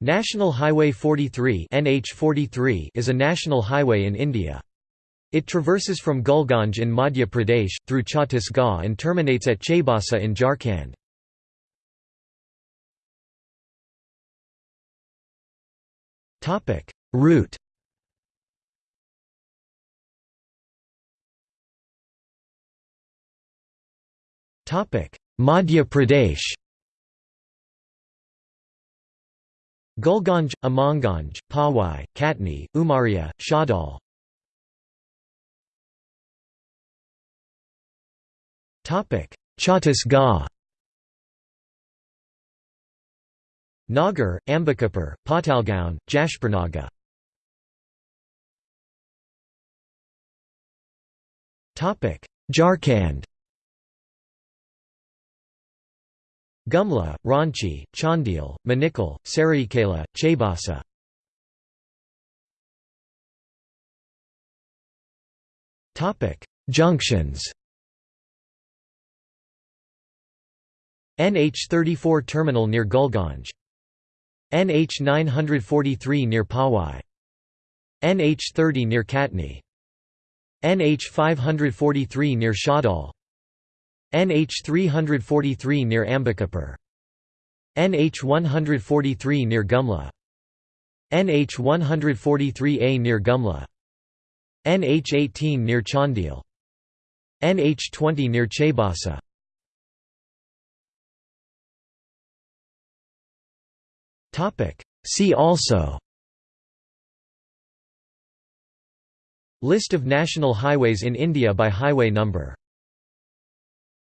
National Highway 43 NH43 is a national highway in India. It traverses from Gulganj in Madhya Pradesh, through Chhattisgarh and terminates at Chaibasa in Jharkhand. Route Madhya Pradesh Gulganj, Amanganj, Pawai, Katni, Umaria, Shahdol Chhattisgarh. Nagar, Ambikapur, Pathalgaon, Jashparnaga Jharkhand Gumla, Ranchi, Chandil, Manikal, Saraikela, Chaibasa Junctions. NH34 terminal near Gulganj. NH 943 near Pawai. NH 30 near Katni. NH 543 near Shahdol NH 343 near Ambikapur NH 143 near Gumla. NH 143A near Gumla. NH 18 near Chandil NH 20 near Chaibasa See also List of national highways in India by highway number